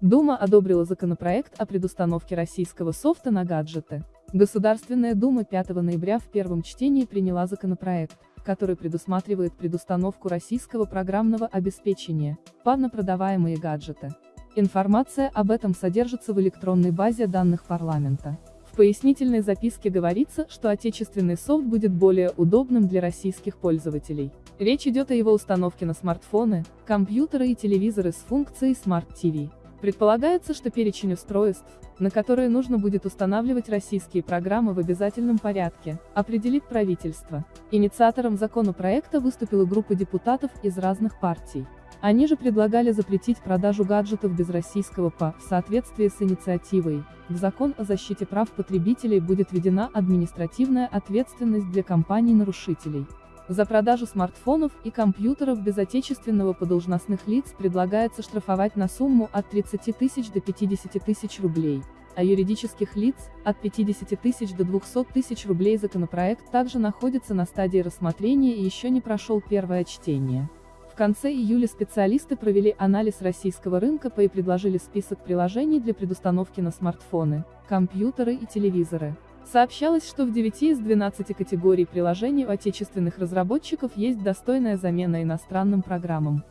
Дума одобрила законопроект о предустановке российского софта на гаджеты. Государственная Дума 5 ноября в первом чтении приняла законопроект, который предусматривает предустановку российского программного обеспечения под на продаваемые гаджеты. Информация об этом содержится в электронной базе данных парламента. В пояснительной записке говорится, что отечественный софт будет более удобным для российских пользователей. Речь идет о его установке на смартфоны, компьютеры и телевизоры с функцией Smart TV. Предполагается, что перечень устройств, на которые нужно будет устанавливать российские программы в обязательном порядке, определит правительство. Инициатором законопроекта выступила группа депутатов из разных партий. Они же предлагали запретить продажу гаджетов без российского ПА. В соответствии с инициативой, в закон о защите прав потребителей будет введена административная ответственность для компаний-нарушителей. За продажу смартфонов и компьютеров без отечественного подолжностных лиц предлагается штрафовать на сумму от 30 тысяч до 50 тысяч рублей, а юридических лиц – от 50 тысяч до 200 тысяч рублей. Законопроект также находится на стадии рассмотрения и еще не прошел первое чтение конце июля специалисты провели анализ российского рынка по и предложили список приложений для предустановки на смартфоны, компьютеры и телевизоры. Сообщалось, что в 9 из 12 категорий приложений у отечественных разработчиков есть достойная замена иностранным программам.